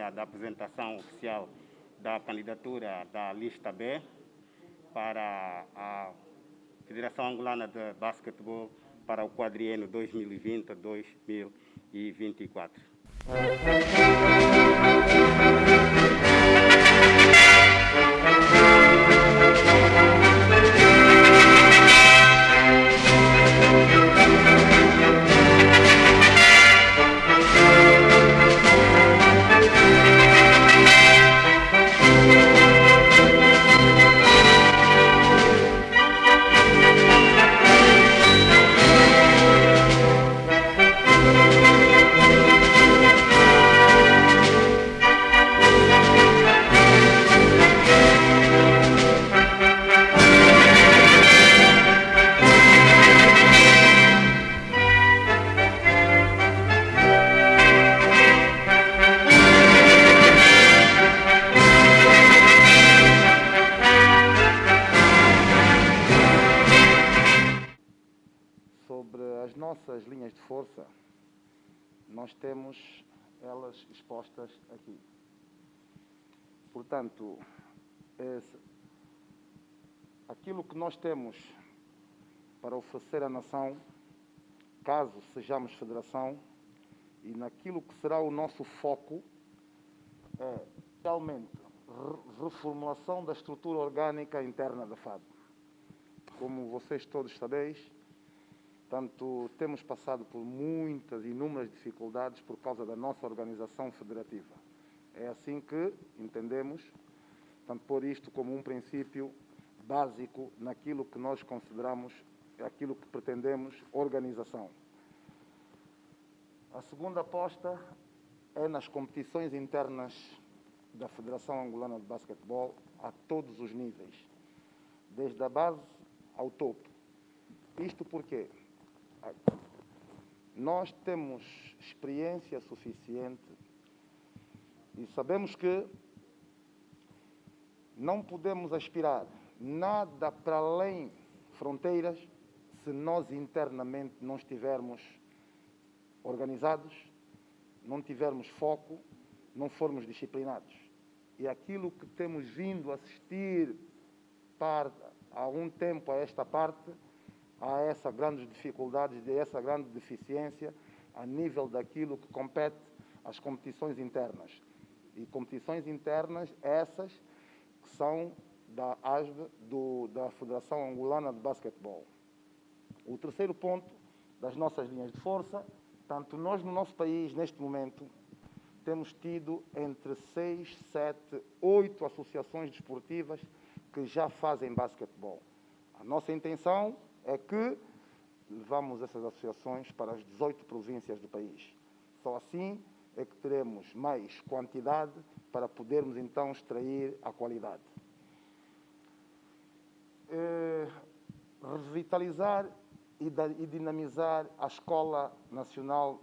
cerimônia da apresentação oficial da candidatura da lista B para a Federação Angolana de Basquetebol para o quadriênio 2020-2024. Expostas aqui. Portanto, esse, aquilo que nós temos para oferecer à nação, caso sejamos federação, e naquilo que será o nosso foco, é realmente reformulação da estrutura orgânica interna da FAB. Como vocês todos sabeis, Portanto, temos passado por muitas, inúmeras dificuldades por causa da nossa organização federativa. É assim que entendemos, portanto, pôr isto como um princípio básico naquilo que nós consideramos, aquilo que pretendemos, organização. A segunda aposta é nas competições internas da Federação Angolana de Basquetebol a todos os níveis, desde a base ao topo. Isto porque nós temos experiência suficiente e sabemos que não podemos aspirar nada para além fronteiras se nós internamente não estivermos organizados, não tivermos foco, não formos disciplinados. E aquilo que temos vindo assistir há algum tempo a esta parte há essa grandes dificuldades, essa grande deficiência a nível daquilo que compete às competições internas. E competições internas essas que são da ASB, do, da Federação Angolana de Basquetebol. O terceiro ponto das nossas linhas de força, tanto nós no nosso país, neste momento, temos tido entre seis, sete, oito associações desportivas que já fazem basquetebol. A nossa intenção é que levamos essas associações para as 18 províncias do país. Só assim é que teremos mais quantidade para podermos então extrair a qualidade. É, revitalizar e, e dinamizar a Escola Nacional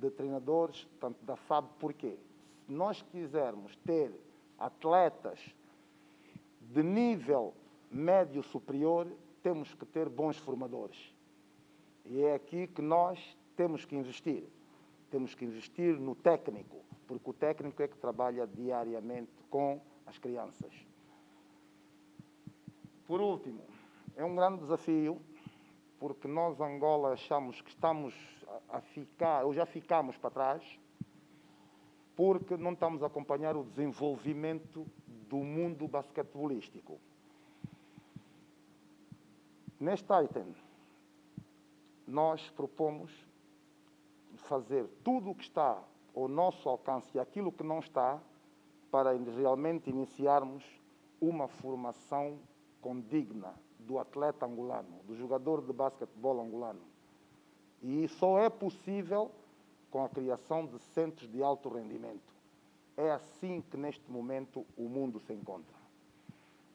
de Treinadores, tanto da FAB, porquê? Se nós quisermos ter atletas de nível médio superior, temos que ter bons formadores. E é aqui que nós temos que investir. Temos que investir no técnico, porque o técnico é que trabalha diariamente com as crianças. Por último, é um grande desafio, porque nós, Angola, achamos que estamos a ficar, ou já ficamos para trás, porque não estamos a acompanhar o desenvolvimento do mundo basquetebolístico. Neste item, nós propomos fazer tudo o que está ao nosso alcance e aquilo que não está para realmente iniciarmos uma formação condigna do atleta angolano, do jogador de basquetebol angolano. E só é possível com a criação de centros de alto rendimento. É assim que neste momento o mundo se encontra.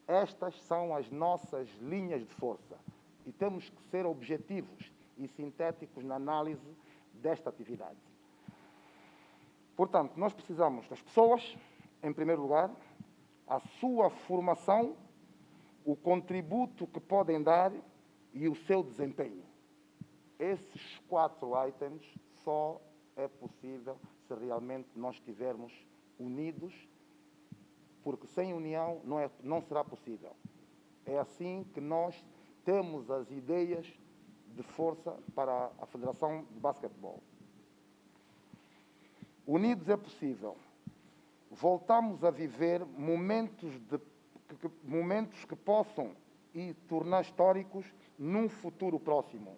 Estas são as nossas linhas de força e temos que ser objetivos e sintéticos na análise desta atividade. Portanto, nós precisamos das pessoas, em primeiro lugar, a sua formação, o contributo que podem dar e o seu desempenho. Esses quatro itens só é possível se realmente nós estivermos unidos, porque sem união não, é, não será possível. É assim que nós temos as ideias de força para a Federação de Basquetebol. Unidos é possível. Voltamos a viver momentos, de, que, momentos que possam e tornar históricos num futuro próximo.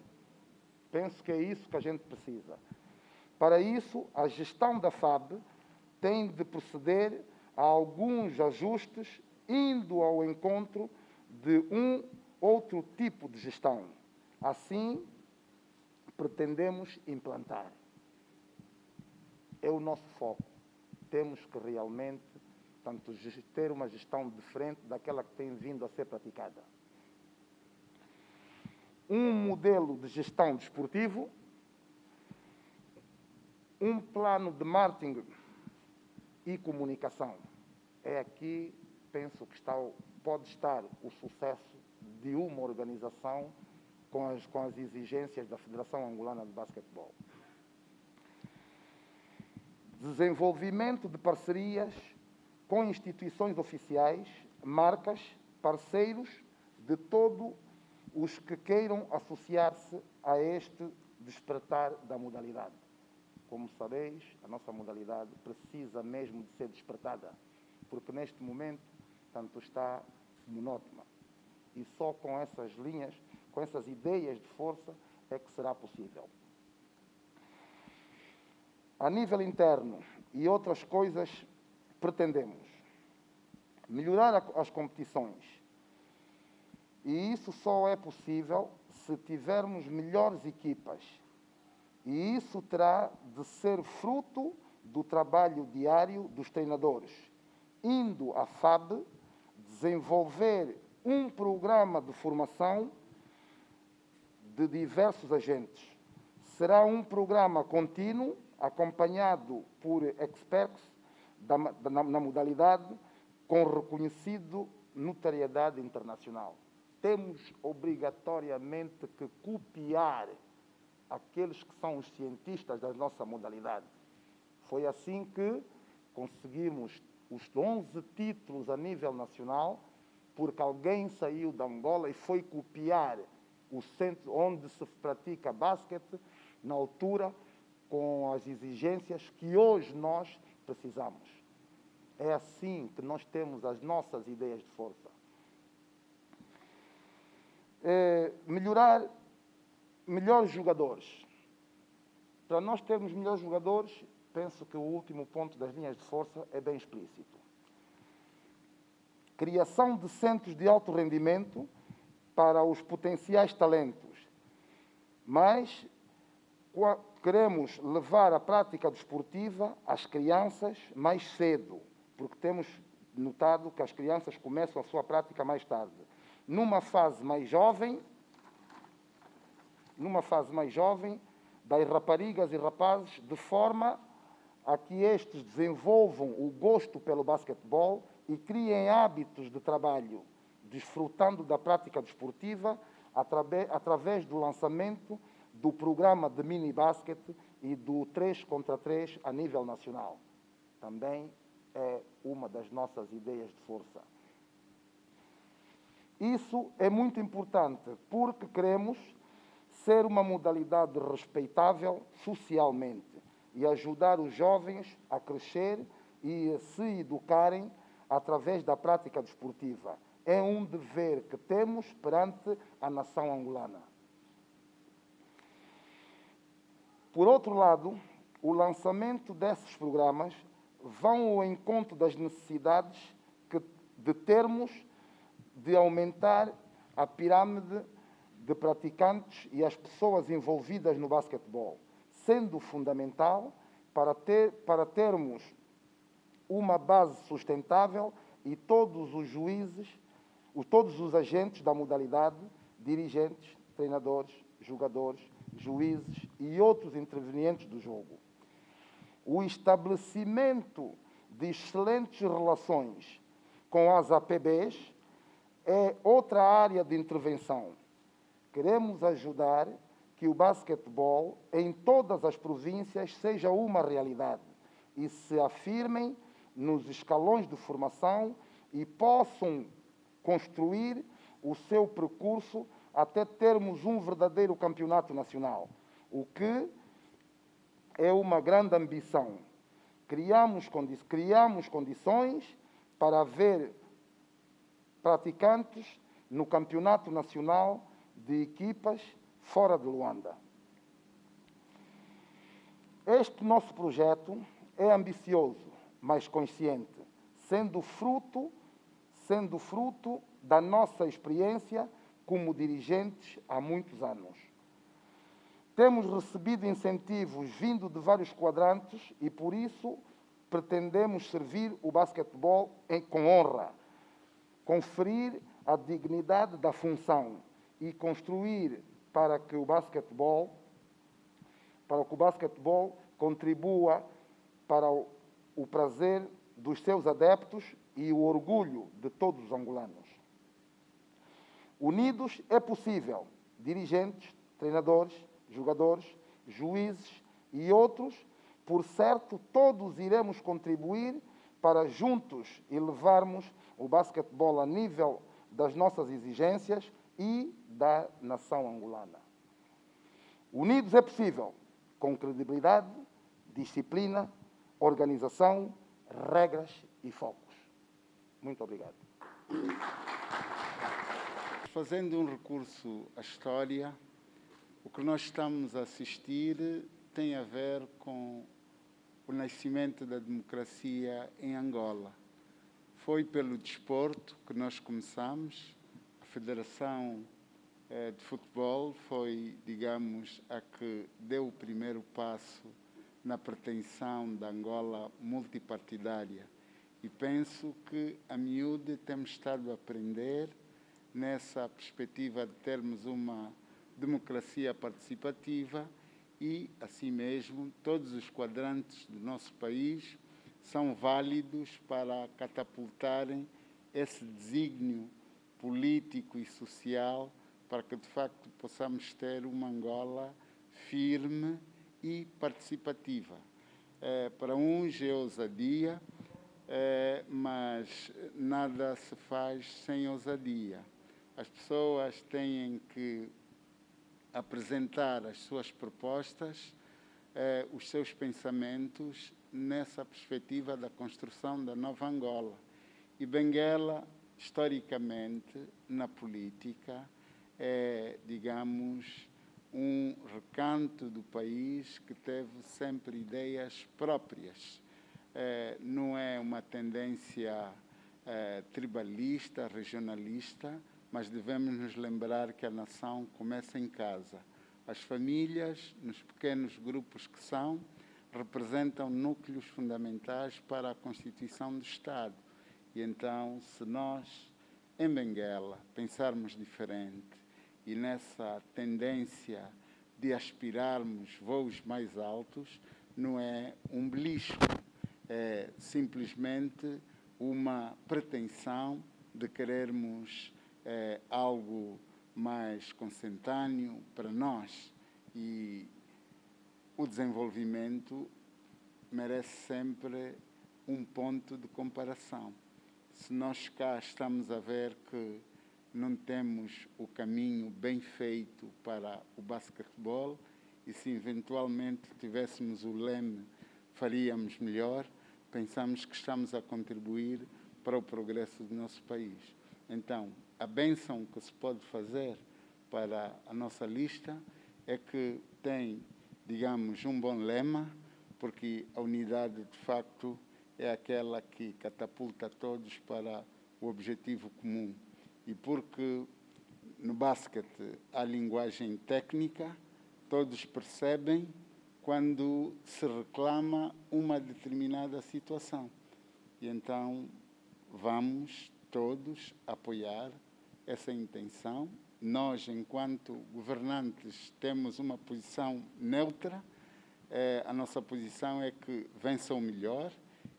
Penso que é isso que a gente precisa. Para isso, a gestão da FAB tem de proceder a alguns ajustes, indo ao encontro de um outro tipo de gestão. Assim, pretendemos implantar. É o nosso foco. Temos que realmente tanto, ter uma gestão diferente daquela que tem vindo a ser praticada. Um modelo de gestão desportivo um plano de marketing e comunicação. É aqui, penso que está, pode estar o sucesso de uma organização com as, com as exigências da Federação Angolana de Basquetebol. Desenvolvimento de parcerias com instituições oficiais, marcas, parceiros de todos os que queiram associar-se a este despertar da modalidade. Como sabeis, a nossa modalidade precisa mesmo de ser despertada, porque neste momento tanto está monótona. E só com essas linhas, com essas ideias de força, é que será possível. A nível interno e outras coisas, pretendemos melhorar as competições. E isso só é possível se tivermos melhores equipas e isso terá de ser fruto do trabalho diário dos treinadores, indo à FAB desenvolver um programa de formação de diversos agentes. Será um programa contínuo, acompanhado por experts da, na, na modalidade, com reconhecido notariedade internacional. Temos obrigatoriamente que copiar aqueles que são os cientistas da nossa modalidade. Foi assim que conseguimos os 11 títulos a nível nacional, porque alguém saiu da Angola e foi copiar o centro onde se pratica basquete, na altura, com as exigências que hoje nós precisamos. É assim que nós temos as nossas ideias de força. É, melhorar melhores jogadores. Para nós termos melhores jogadores, penso que o último ponto das linhas de força é bem explícito. Criação de centros de alto rendimento para os potenciais talentos. Mas queremos levar a prática desportiva às crianças mais cedo, porque temos notado que as crianças começam a sua prática mais tarde. Numa fase mais jovem, numa fase mais jovem, das raparigas e rapazes, de forma a que estes desenvolvam o gosto pelo basquetebol e criem hábitos de trabalho, desfrutando da prática desportiva através do lançamento do programa de mini basquete e do 3 contra 3 a nível nacional. Também é uma das nossas ideias de força. Isso é muito importante porque queremos ser uma modalidade respeitável socialmente e ajudar os jovens a crescer e a se educarem através da prática desportiva. É um dever que temos perante a nação angolana. Por outro lado, o lançamento desses programas vão ao encontro das necessidades que, de termos de aumentar a pirâmide de praticantes e as pessoas envolvidas no basquetebol, sendo fundamental para, ter, para termos uma base sustentável e todos os juízes, todos os agentes da modalidade, dirigentes, treinadores, jogadores, juízes e outros intervenientes do jogo. O estabelecimento de excelentes relações com as APBs é outra área de intervenção Queremos ajudar que o basquetebol em todas as províncias seja uma realidade, e se afirmem nos escalões de formação e possam construir o seu percurso até termos um verdadeiro campeonato nacional, o que é uma grande ambição. Criamos, condi criamos condições para haver praticantes no campeonato nacional de equipas fora de Luanda. Este nosso projeto é ambicioso, mas consciente, sendo fruto, sendo fruto da nossa experiência como dirigentes há muitos anos. Temos recebido incentivos vindo de vários quadrantes e, por isso, pretendemos servir o basquetebol com honra, conferir a dignidade da função e construir para que o basquetebol para que o basquetebol contribua para o, o prazer dos seus adeptos e o orgulho de todos os angolanos. Unidos é possível. Dirigentes, treinadores, jogadores, juízes e outros, por certo, todos iremos contribuir para juntos elevarmos o basquetebol a nível das nossas exigências e da nação angolana. Unidos é possível com credibilidade, disciplina, organização, regras e focos. Muito obrigado. Fazendo um recurso à história, o que nós estamos a assistir tem a ver com o nascimento da democracia em Angola. Foi pelo desporto que nós começamos, a Federação eh, de futebol foi, digamos, a que deu o primeiro passo na pretensão da Angola multipartidária. E penso que a miúde temos estado a aprender nessa perspectiva de termos uma democracia participativa e, assim mesmo, todos os quadrantes do nosso país são válidos para catapultarem esse desígnio político e social para que de facto possamos ter uma Angola firme e participativa. É, para uns é ousadia, é, mas nada se faz sem ousadia. As pessoas têm que apresentar as suas propostas, é, os seus pensamentos nessa perspectiva da construção da nova Angola. E Benguela, historicamente, na política, é, digamos, um recanto do país que teve sempre ideias próprias. É, não é uma tendência é, tribalista, regionalista, mas devemos nos lembrar que a nação começa em casa. As famílias, nos pequenos grupos que são, representam núcleos fundamentais para a constituição do Estado. E então, se nós, em Benguela, pensarmos diferente, e nessa tendência de aspirarmos voos mais altos, não é um belisco, é simplesmente uma pretensão de querermos é, algo mais consentâneo para nós. E o desenvolvimento merece sempre um ponto de comparação. Se nós cá estamos a ver que não temos o caminho bem feito para o basquetebol e se eventualmente tivéssemos o leme faríamos melhor, pensamos que estamos a contribuir para o progresso do nosso país. Então, a benção que se pode fazer para a nossa lista é que tem, digamos, um bom lema, porque a unidade de facto é aquela que catapulta todos para o objetivo comum e porque no basquete há linguagem técnica, todos percebem quando se reclama uma determinada situação. E então vamos todos apoiar essa intenção. Nós, enquanto governantes, temos uma posição neutra. É, a nossa posição é que vença o melhor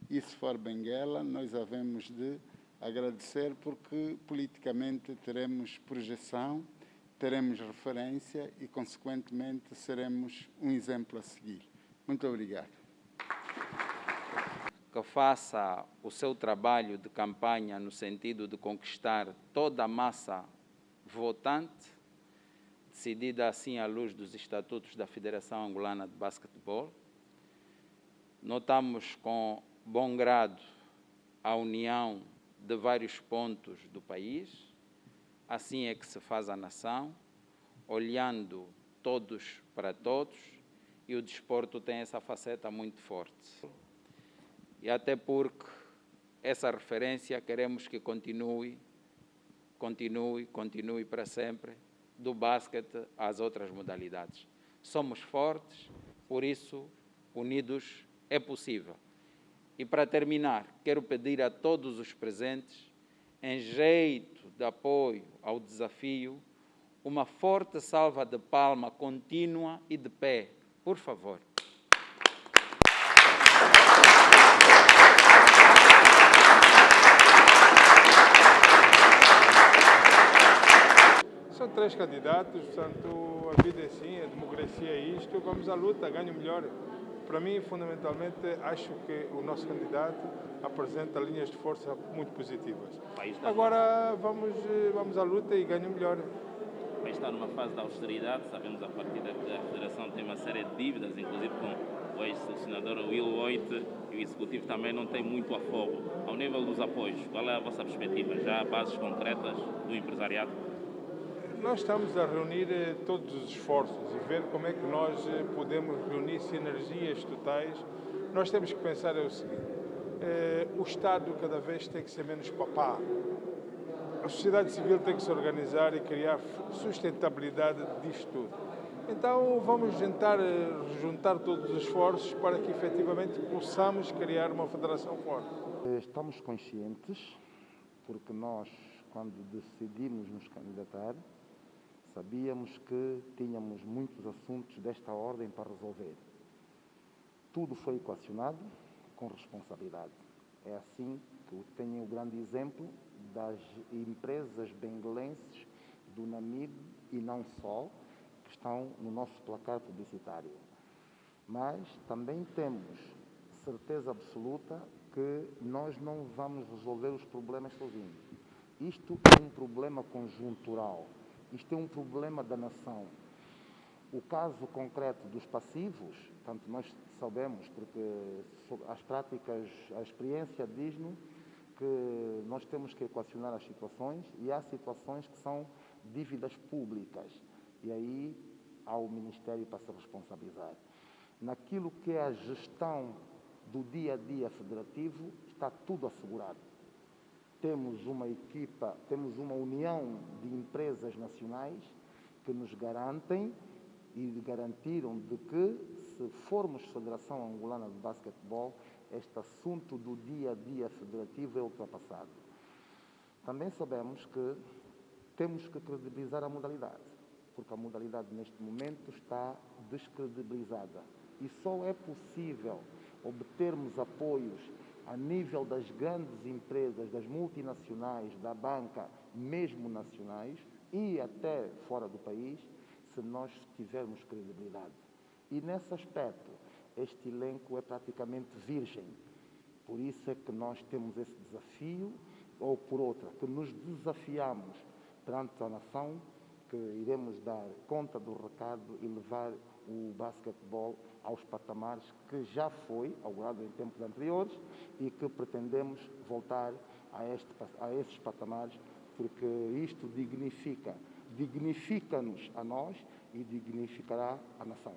e, se for Benguela, nós havemos de agradecer porque politicamente teremos projeção, teremos referência e, consequentemente, seremos um exemplo a seguir. Muito obrigado. que faça o seu trabalho de campanha no sentido de conquistar toda a massa votante, decidida assim à luz dos estatutos da Federação Angolana de Basquetebol. Notamos com bom grado a união de vários pontos do país. Assim é que se faz a nação, olhando todos para todos, e o desporto tem essa faceta muito forte e até porque essa referência queremos que continue, continue, continue para sempre, do basquete às outras modalidades. Somos fortes, por isso, unidos é possível. E para terminar, quero pedir a todos os presentes, em jeito de apoio ao desafio, uma forte salva de palma contínua e de pé, por favor. São três candidatos, portanto, a vida é assim, a democracia é isto, vamos à luta, ganho melhor. Para mim, fundamentalmente, acho que o nosso candidato apresenta linhas de força muito positivas. Agora vamos, vamos à luta e ganho melhor. O país está numa fase de austeridade, sabemos a partir da que a Federação tem uma série de dívidas, inclusive com o ex-selecionador Will Voigt, e o Executivo também não tem muito afogo. Ao nível dos apoios, qual é a vossa perspectiva? Já há bases concretas do empresariado? Nós estamos a reunir eh, todos os esforços e ver como é que nós eh, podemos reunir sinergias totais. Nós temos que pensar é o seguinte, eh, o Estado cada vez tem que ser menos papá. A sociedade civil tem que se organizar e criar sustentabilidade disto tudo. Então vamos tentar juntar todos os esforços para que efetivamente possamos criar uma federação forte. Estamos conscientes, porque nós, quando decidimos nos candidatar, Sabíamos que tínhamos muitos assuntos desta ordem para resolver. Tudo foi equacionado com responsabilidade. É assim que eu tenho o grande exemplo das empresas benguelenses do Namib e não só, que estão no nosso placar publicitário. Mas também temos certeza absoluta que nós não vamos resolver os problemas sozinhos. Isto é um problema conjuntural. Isto é um problema da nação. O caso concreto dos passivos, tanto nós sabemos, porque as práticas, a experiência diz-nos que nós temos que equacionar as situações e há situações que são dívidas públicas e aí há o Ministério para se responsabilizar. Naquilo que é a gestão do dia a dia federativo, está tudo assegurado temos uma equipa, temos uma união de empresas nacionais que nos garantem e garantiram de que, se formos Federação Angolana de Basquetebol, este assunto do dia a dia federativo é ultrapassado. Também sabemos que temos que credibilizar a modalidade, porque a modalidade neste momento está descredibilizada. E só é possível obtermos apoios a nível das grandes empresas, das multinacionais, da banca, mesmo nacionais e até fora do país, se nós tivermos credibilidade. E nesse aspecto, este elenco é praticamente virgem. Por isso é que nós temos esse desafio, ou por outra, que nos desafiamos perante a nação, que iremos dar conta do recado e levar o basquetebol aos patamares que já foi augurado em tempos anteriores e que pretendemos voltar a, este, a esses patamares, porque isto dignifica, dignifica-nos a nós e dignificará a nação.